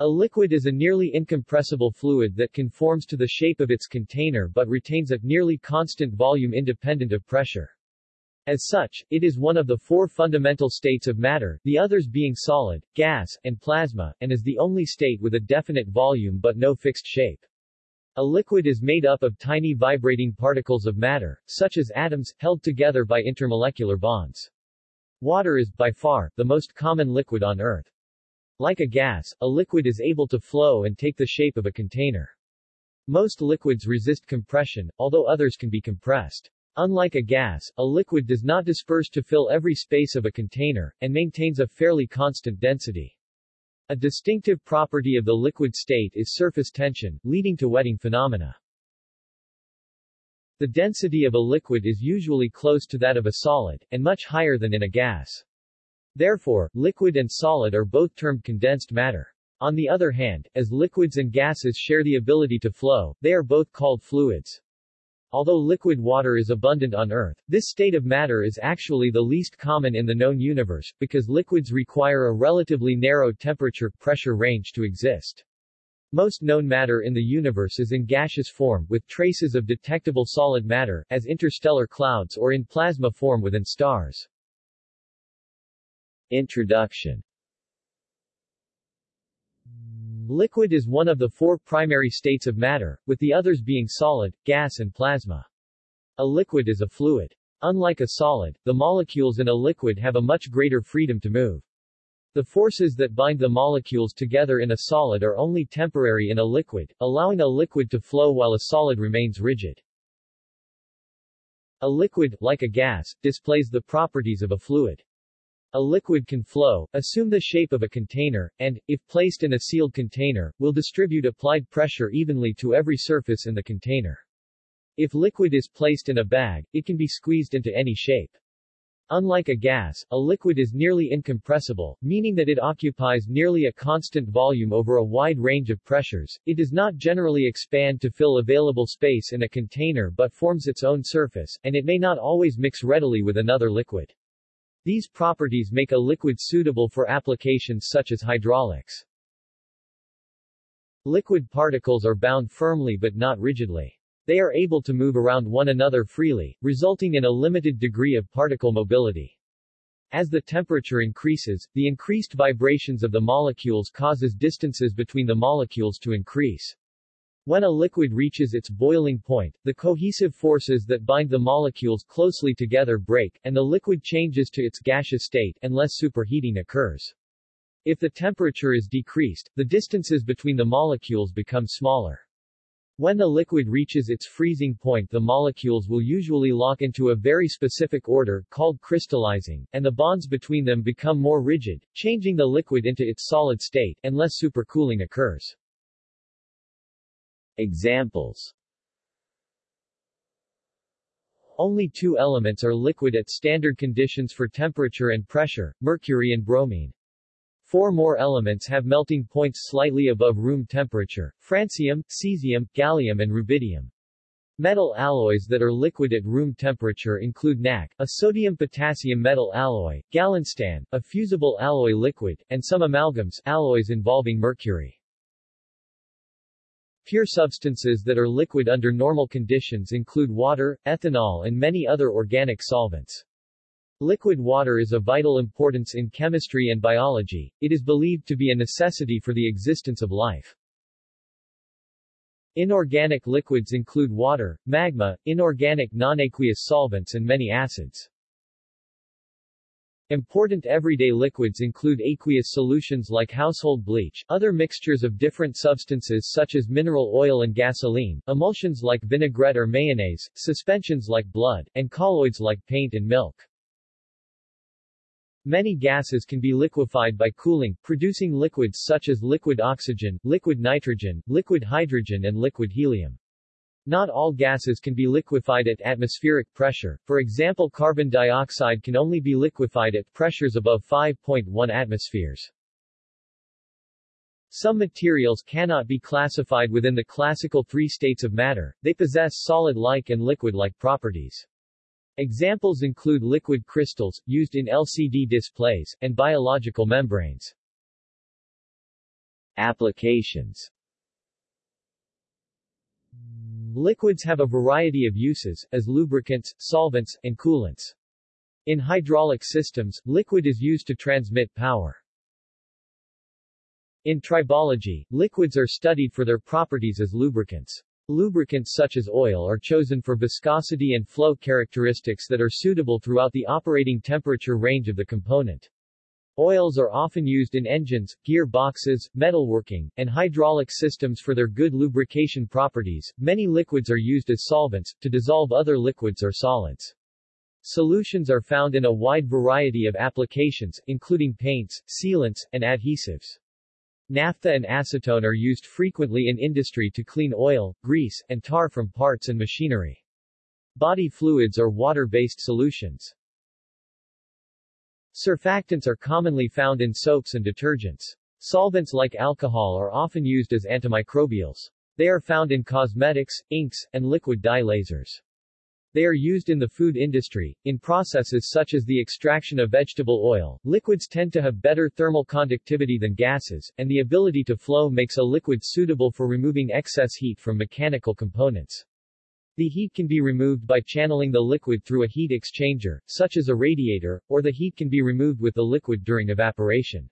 A liquid is a nearly incompressible fluid that conforms to the shape of its container but retains a nearly constant volume independent of pressure. As such, it is one of the four fundamental states of matter, the others being solid, gas, and plasma, and is the only state with a definite volume but no fixed shape. A liquid is made up of tiny vibrating particles of matter, such as atoms, held together by intermolecular bonds. Water is, by far, the most common liquid on Earth. Like a gas, a liquid is able to flow and take the shape of a container. Most liquids resist compression, although others can be compressed. Unlike a gas, a liquid does not disperse to fill every space of a container, and maintains a fairly constant density. A distinctive property of the liquid state is surface tension, leading to wetting phenomena. The density of a liquid is usually close to that of a solid, and much higher than in a gas. Therefore, liquid and solid are both termed condensed matter. On the other hand, as liquids and gases share the ability to flow, they are both called fluids. Although liquid water is abundant on Earth, this state of matter is actually the least common in the known universe, because liquids require a relatively narrow temperature-pressure range to exist. Most known matter in the universe is in gaseous form, with traces of detectable solid matter, as interstellar clouds or in plasma form within stars. Introduction Liquid is one of the four primary states of matter, with the others being solid, gas and plasma. A liquid is a fluid. Unlike a solid, the molecules in a liquid have a much greater freedom to move. The forces that bind the molecules together in a solid are only temporary in a liquid, allowing a liquid to flow while a solid remains rigid. A liquid, like a gas, displays the properties of a fluid. A liquid can flow, assume the shape of a container, and, if placed in a sealed container, will distribute applied pressure evenly to every surface in the container. If liquid is placed in a bag, it can be squeezed into any shape. Unlike a gas, a liquid is nearly incompressible, meaning that it occupies nearly a constant volume over a wide range of pressures. It does not generally expand to fill available space in a container but forms its own surface, and it may not always mix readily with another liquid. These properties make a liquid suitable for applications such as hydraulics. Liquid particles are bound firmly but not rigidly. They are able to move around one another freely, resulting in a limited degree of particle mobility. As the temperature increases, the increased vibrations of the molecules causes distances between the molecules to increase. When a liquid reaches its boiling point, the cohesive forces that bind the molecules closely together break, and the liquid changes to its gaseous state, unless superheating occurs. If the temperature is decreased, the distances between the molecules become smaller. When the liquid reaches its freezing point the molecules will usually lock into a very specific order, called crystallizing, and the bonds between them become more rigid, changing the liquid into its solid state, unless supercooling occurs. Examples Only two elements are liquid at standard conditions for temperature and pressure, mercury and bromine. Four more elements have melting points slightly above room temperature, francium, cesium, gallium and rubidium. Metal alloys that are liquid at room temperature include NaK, a sodium-potassium metal alloy, gallium, a fusible alloy liquid, and some amalgams alloys involving mercury. Pure substances that are liquid under normal conditions include water, ethanol and many other organic solvents. Liquid water is of vital importance in chemistry and biology, it is believed to be a necessity for the existence of life. Inorganic liquids include water, magma, inorganic non-aqueous solvents and many acids. Important everyday liquids include aqueous solutions like household bleach, other mixtures of different substances such as mineral oil and gasoline, emulsions like vinaigrette or mayonnaise, suspensions like blood, and colloids like paint and milk. Many gases can be liquefied by cooling, producing liquids such as liquid oxygen, liquid nitrogen, liquid hydrogen and liquid helium. Not all gases can be liquefied at atmospheric pressure, for example carbon dioxide can only be liquefied at pressures above 5.1 atmospheres. Some materials cannot be classified within the classical three states of matter, they possess solid-like and liquid-like properties. Examples include liquid crystals, used in LCD displays, and biological membranes. Applications Liquids have a variety of uses, as lubricants, solvents, and coolants. In hydraulic systems, liquid is used to transmit power. In tribology, liquids are studied for their properties as lubricants. Lubricants such as oil are chosen for viscosity and flow characteristics that are suitable throughout the operating temperature range of the component. Oils are often used in engines, gear boxes, metalworking, and hydraulic systems for their good lubrication properties. Many liquids are used as solvents, to dissolve other liquids or solids. Solutions are found in a wide variety of applications, including paints, sealants, and adhesives. Naphtha and acetone are used frequently in industry to clean oil, grease, and tar from parts and machinery. Body fluids are water-based solutions. Surfactants are commonly found in soaps and detergents. Solvents like alcohol are often used as antimicrobials. They are found in cosmetics, inks, and liquid dye lasers. They are used in the food industry, in processes such as the extraction of vegetable oil. Liquids tend to have better thermal conductivity than gases, and the ability to flow makes a liquid suitable for removing excess heat from mechanical components. The heat can be removed by channeling the liquid through a heat exchanger, such as a radiator, or the heat can be removed with the liquid during evaporation.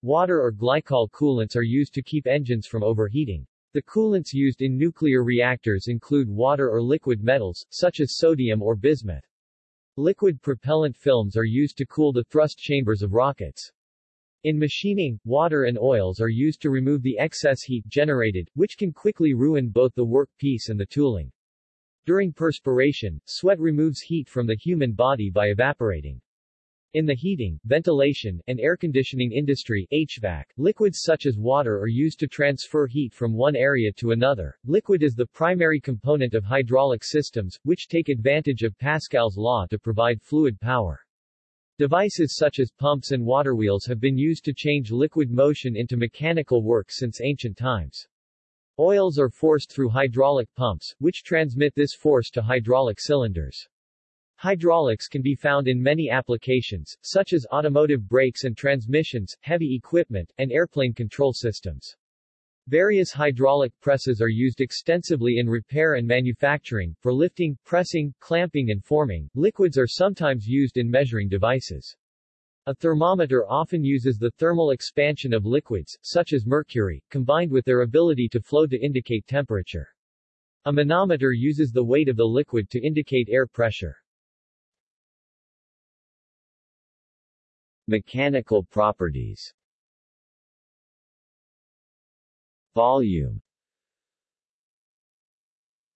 Water or glycol coolants are used to keep engines from overheating. The coolants used in nuclear reactors include water or liquid metals, such as sodium or bismuth. Liquid propellant films are used to cool the thrust chambers of rockets. In machining, water and oils are used to remove the excess heat generated, which can quickly ruin both the workpiece and the tooling. During perspiration, sweat removes heat from the human body by evaporating. In the heating, ventilation, and air conditioning industry HVAC, liquids such as water are used to transfer heat from one area to another. Liquid is the primary component of hydraulic systems, which take advantage of Pascal's law to provide fluid power. Devices such as pumps and water wheels have been used to change liquid motion into mechanical work since ancient times. Oils are forced through hydraulic pumps, which transmit this force to hydraulic cylinders. Hydraulics can be found in many applications, such as automotive brakes and transmissions, heavy equipment, and airplane control systems. Various hydraulic presses are used extensively in repair and manufacturing, for lifting, pressing, clamping and forming. Liquids are sometimes used in measuring devices. A thermometer often uses the thermal expansion of liquids, such as mercury, combined with their ability to flow to indicate temperature. A manometer uses the weight of the liquid to indicate air pressure. Mechanical properties Volume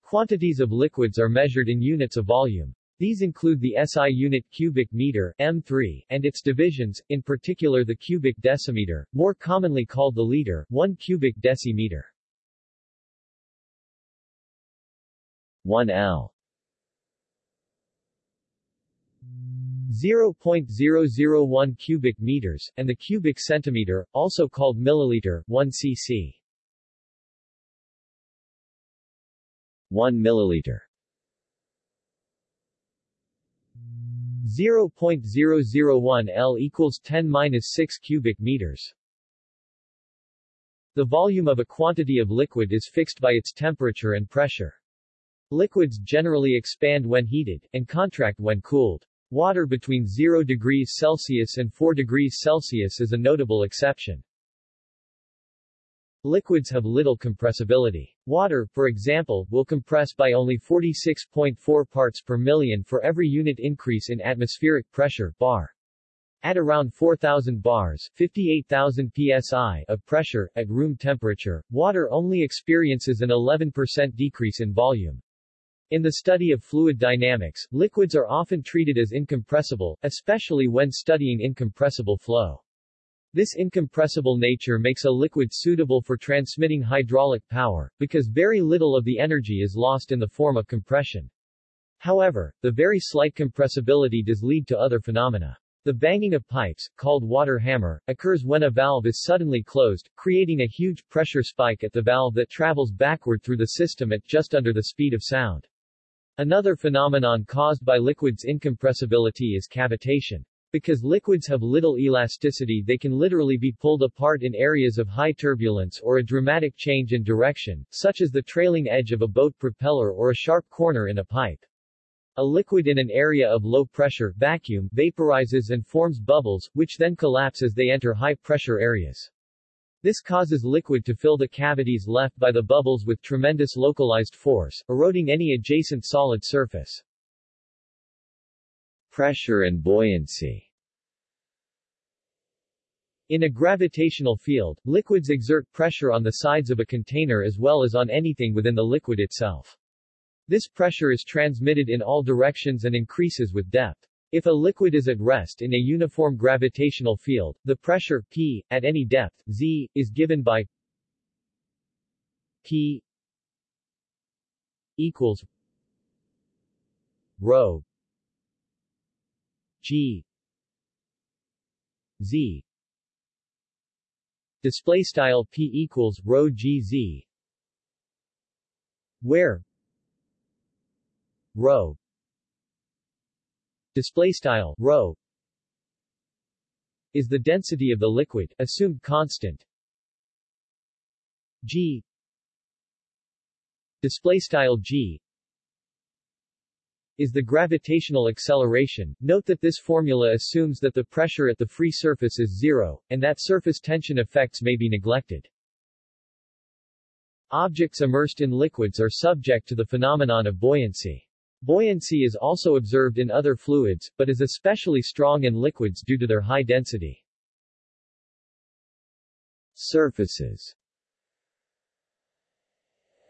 Quantities of liquids are measured in units of volume. These include the SI unit cubic meter M3, and its divisions, in particular the cubic decimeter, more commonly called the liter, 1 cubic decimeter. 1L 0.001 cubic meters, and the cubic centimeter, also called milliliter, 1 cc. 1 milliliter 0.001 L equals 10-6 cubic meters. The volume of a quantity of liquid is fixed by its temperature and pressure. Liquids generally expand when heated, and contract when cooled. Water between 0 degrees Celsius and 4 degrees Celsius is a notable exception. Liquids have little compressibility. Water, for example, will compress by only 46.4 parts per million for every unit increase in atmospheric pressure bar. At around 4,000 bars 58,000 psi of pressure, at room temperature, water only experiences an 11% decrease in volume. In the study of fluid dynamics, liquids are often treated as incompressible, especially when studying incompressible flow. This incompressible nature makes a liquid suitable for transmitting hydraulic power, because very little of the energy is lost in the form of compression. However, the very slight compressibility does lead to other phenomena. The banging of pipes, called water hammer, occurs when a valve is suddenly closed, creating a huge pressure spike at the valve that travels backward through the system at just under the speed of sound. Another phenomenon caused by liquids' incompressibility is cavitation. Because liquids have little elasticity they can literally be pulled apart in areas of high turbulence or a dramatic change in direction, such as the trailing edge of a boat propeller or a sharp corner in a pipe. A liquid in an area of low pressure vacuum vaporizes and forms bubbles, which then collapse as they enter high pressure areas. This causes liquid to fill the cavities left by the bubbles with tremendous localized force, eroding any adjacent solid surface. Pressure and buoyancy In a gravitational field, liquids exert pressure on the sides of a container as well as on anything within the liquid itself. This pressure is transmitted in all directions and increases with depth. If a liquid is at rest in a uniform gravitational field, the pressure P, at any depth, Z, is given by P equals rho G. Z. Display style P equals rho G Z. Where? Rho display style rho is the density of the liquid assumed constant. G. Display style G is the gravitational acceleration. Note that this formula assumes that the pressure at the free surface is zero, and that surface tension effects may be neglected. Objects immersed in liquids are subject to the phenomenon of buoyancy. Buoyancy is also observed in other fluids, but is especially strong in liquids due to their high density. Surfaces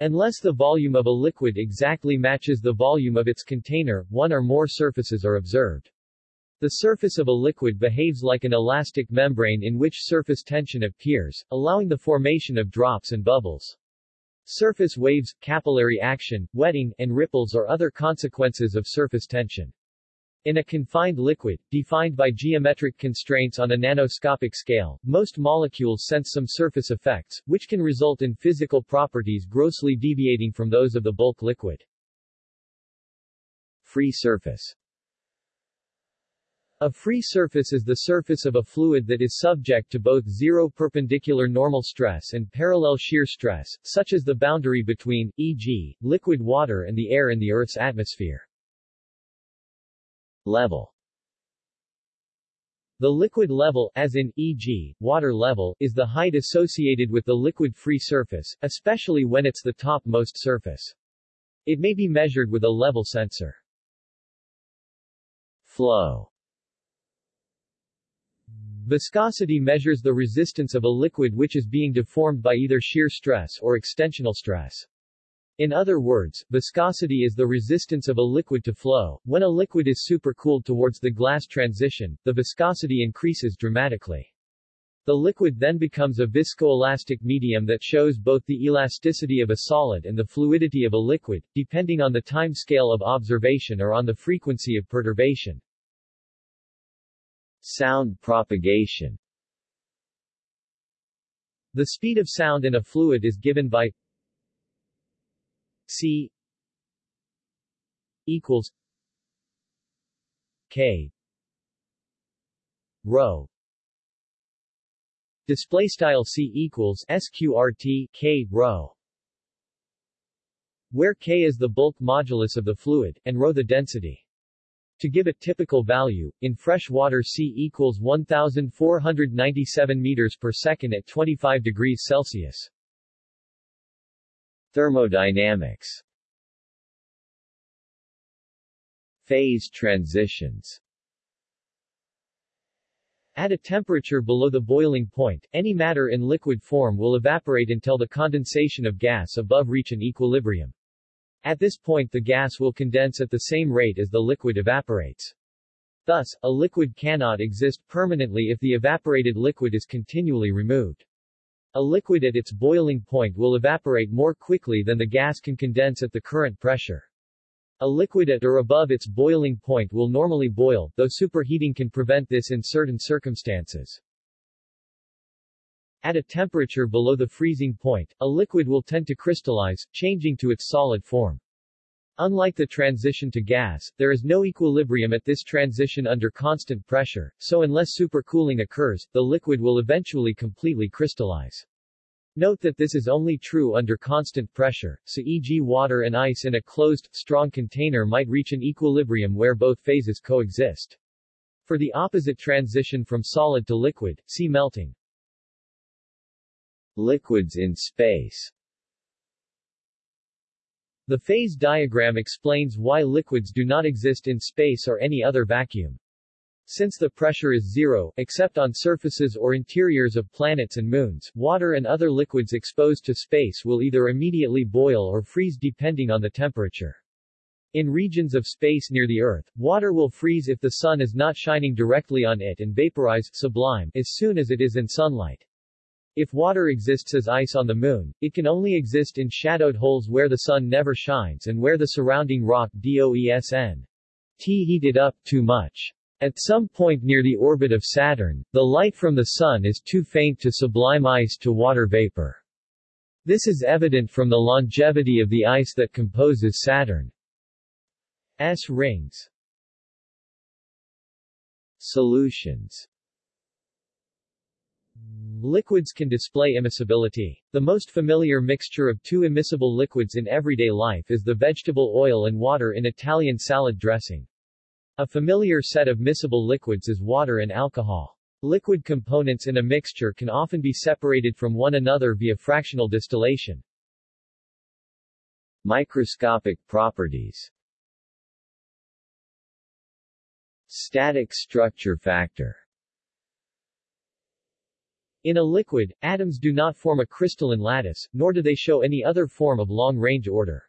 Unless the volume of a liquid exactly matches the volume of its container, one or more surfaces are observed. The surface of a liquid behaves like an elastic membrane in which surface tension appears, allowing the formation of drops and bubbles. Surface waves, capillary action, wetting, and ripples are other consequences of surface tension. In a confined liquid, defined by geometric constraints on a nanoscopic scale, most molecules sense some surface effects, which can result in physical properties grossly deviating from those of the bulk liquid. Free surface a free surface is the surface of a fluid that is subject to both zero perpendicular normal stress and parallel shear stress, such as the boundary between, e.g., liquid water and the air in the Earth's atmosphere. Level The liquid level, as in, e.g., water level, is the height associated with the liquid-free surface, especially when it's the topmost surface. It may be measured with a level sensor. Flow Viscosity measures the resistance of a liquid which is being deformed by either shear stress or extensional stress. In other words, viscosity is the resistance of a liquid to flow. When a liquid is supercooled towards the glass transition, the viscosity increases dramatically. The liquid then becomes a viscoelastic medium that shows both the elasticity of a solid and the fluidity of a liquid, depending on the time scale of observation or on the frequency of perturbation. Sound propagation The speed of sound in a fluid is given by C equals K rho display style C equals sqrt K rho where K is the bulk modulus of the fluid, and rho the density. To give a typical value, in fresh water C equals 1497 meters per second at 25 degrees Celsius. Thermodynamics Phase transitions At a temperature below the boiling point, any matter in liquid form will evaporate until the condensation of gas above reach an equilibrium. At this point the gas will condense at the same rate as the liquid evaporates. Thus, a liquid cannot exist permanently if the evaporated liquid is continually removed. A liquid at its boiling point will evaporate more quickly than the gas can condense at the current pressure. A liquid at or above its boiling point will normally boil, though superheating can prevent this in certain circumstances. At a temperature below the freezing point, a liquid will tend to crystallize, changing to its solid form. Unlike the transition to gas, there is no equilibrium at this transition under constant pressure, so unless supercooling occurs, the liquid will eventually completely crystallize. Note that this is only true under constant pressure, so e.g. water and ice in a closed, strong container might reach an equilibrium where both phases coexist. For the opposite transition from solid to liquid, see melting. Liquids in space The phase diagram explains why liquids do not exist in space or any other vacuum. Since the pressure is zero, except on surfaces or interiors of planets and moons, water and other liquids exposed to space will either immediately boil or freeze depending on the temperature. In regions of space near the Earth, water will freeze if the sun is not shining directly on it and vaporize sublime as soon as it is in sunlight. If water exists as ice on the moon, it can only exist in shadowed holes where the sun never shines and where the surrounding rock DOESN T heated up too much. At some point near the orbit of Saturn, the light from the Sun is too faint to sublime ice to water vapor. This is evident from the longevity of the ice that composes Saturn's rings. Solutions Liquids can display immiscibility. The most familiar mixture of two immiscible liquids in everyday life is the vegetable oil and water in Italian salad dressing. A familiar set of miscible liquids is water and alcohol. Liquid components in a mixture can often be separated from one another via fractional distillation. Microscopic properties Static structure factor In a liquid, atoms do not form a crystalline lattice, nor do they show any other form of long-range order.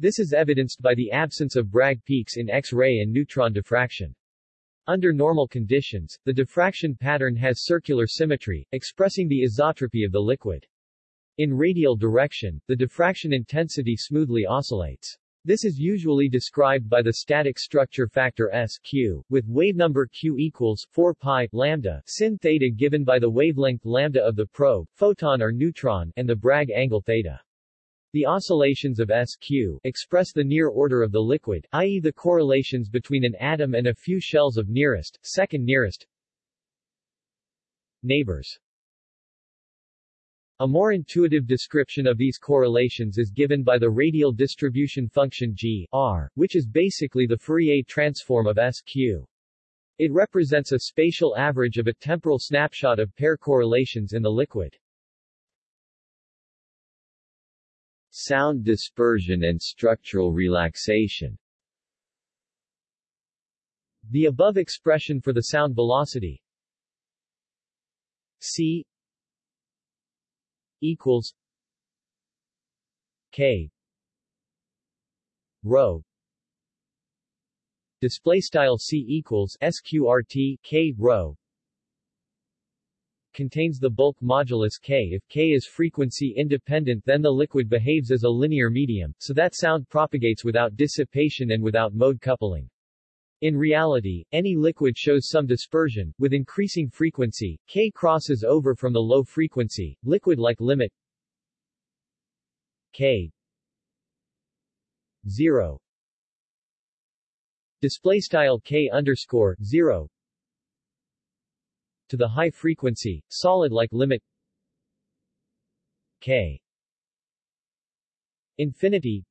This is evidenced by the absence of Bragg peaks in X-ray and neutron diffraction. Under normal conditions, the diffraction pattern has circular symmetry, expressing the isotropy of the liquid. In radial direction, the diffraction intensity smoothly oscillates. This is usually described by the static structure factor SQ, with wave number Q equals 4 pi lambda sin theta given by the wavelength lambda of the probe, photon or neutron, and the Bragg angle theta. The oscillations of SQ express the near order of the liquid, i.e. the correlations between an atom and a few shells of nearest, second nearest neighbors. A more intuitive description of these correlations is given by the radial distribution function G R, which is basically the Fourier transform of SQ. It represents a spatial average of a temporal snapshot of pair correlations in the liquid. Sound dispersion and structural relaxation The above expression for the sound velocity c equals k rho display style c equals sqrt k rho contains the bulk modulus K. If K is frequency independent then the liquid behaves as a linear medium, so that sound propagates without dissipation and without mode coupling. In reality, any liquid shows some dispersion. With increasing frequency, K crosses over from the low frequency, liquid-like limit K 0 display style K underscore 0 to the high frequency, solid-like limit K infinity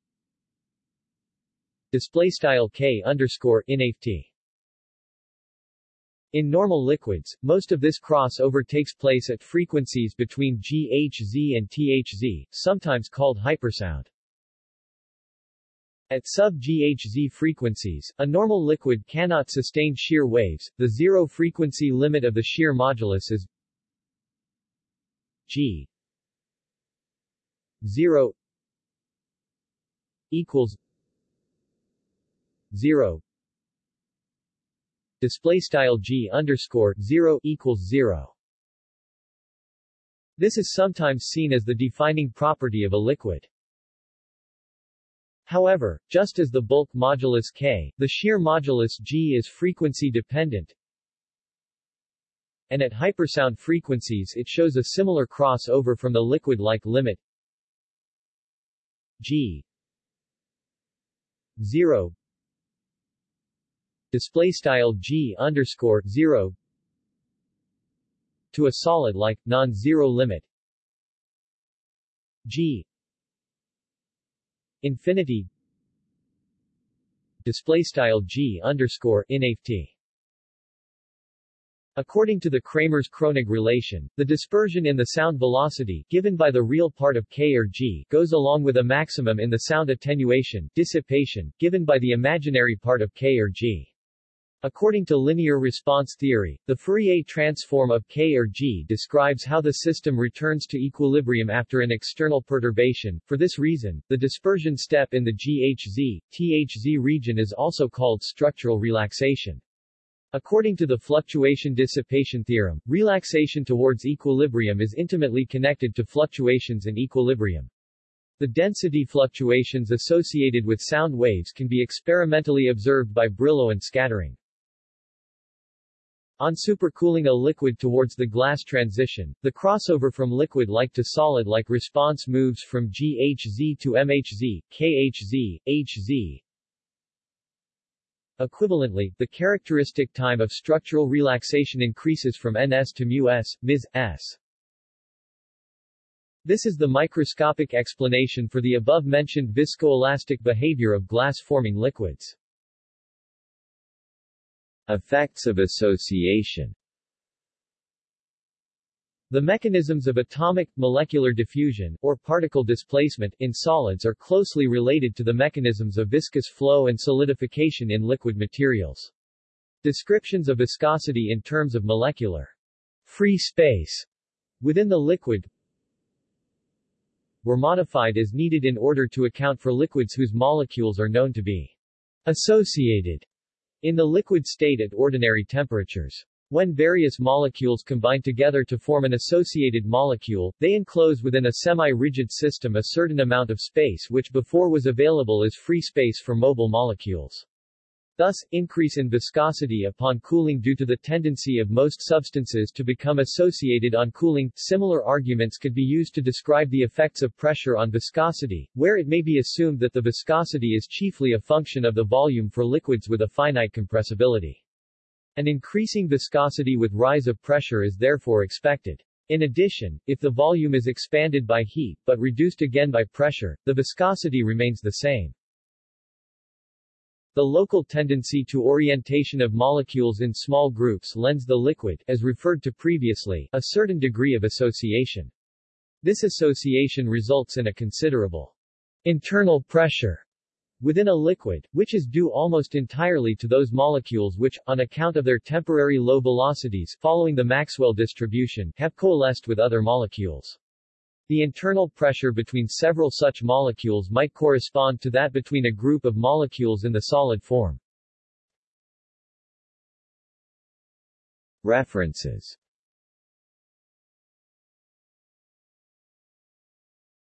display style K underscore inft. In normal liquids, most of this crossover takes place at frequencies between GHz and THz, sometimes called hypersound. At sub-GHz frequencies, a normal liquid cannot sustain shear waves. The zero frequency limit of the shear modulus is G 0 equals 0 display style G underscore 0 equals 0 This is sometimes seen as the defining property of a liquid. However, just as the bulk modulus K, the shear modulus G is frequency dependent, and at hypersound frequencies it shows a similar crossover from the liquid-like limit G 0 display style g underscore 0 to a solid like non-zero limit g infinity display style g underscore infinity According to the Kramers-Kronig relation, the dispersion in the sound velocity, given by the real part of k or g, goes along with a maximum in the sound attenuation, dissipation, given by the imaginary part of k or g. According to linear response theory, the Fourier transform of K or G describes how the system returns to equilibrium after an external perturbation. For this reason, the dispersion step in the GHZ, THZ region is also called structural relaxation. According to the fluctuation dissipation theorem, relaxation towards equilibrium is intimately connected to fluctuations in equilibrium. The density fluctuations associated with sound waves can be experimentally observed by Brillouin scattering. On supercooling a liquid towards the glass transition, the crossover from liquid-like to solid-like response moves from GHZ to MHZ, KHZ, HZ, Equivalently, the characteristic time of structural relaxation increases from ns to µs, ms, s. This is the microscopic explanation for the above-mentioned viscoelastic behavior of glass-forming liquids. Effects of association the mechanisms of atomic, molecular diffusion, or particle displacement, in solids are closely related to the mechanisms of viscous flow and solidification in liquid materials. Descriptions of viscosity in terms of molecular free space within the liquid were modified as needed in order to account for liquids whose molecules are known to be associated in the liquid state at ordinary temperatures. When various molecules combine together to form an associated molecule, they enclose within a semi-rigid system a certain amount of space which before was available as free space for mobile molecules. Thus, increase in viscosity upon cooling due to the tendency of most substances to become associated on cooling. Similar arguments could be used to describe the effects of pressure on viscosity, where it may be assumed that the viscosity is chiefly a function of the volume for liquids with a finite compressibility. An increasing viscosity with rise of pressure is therefore expected. In addition, if the volume is expanded by heat, but reduced again by pressure, the viscosity remains the same. The local tendency to orientation of molecules in small groups lends the liquid, as referred to previously, a certain degree of association. This association results in a considerable internal pressure within a liquid, which is due almost entirely to those molecules which, on account of their temporary low velocities following the Maxwell distribution, have coalesced with other molecules. The internal pressure between several such molecules might correspond to that between a group of molecules in the solid form. References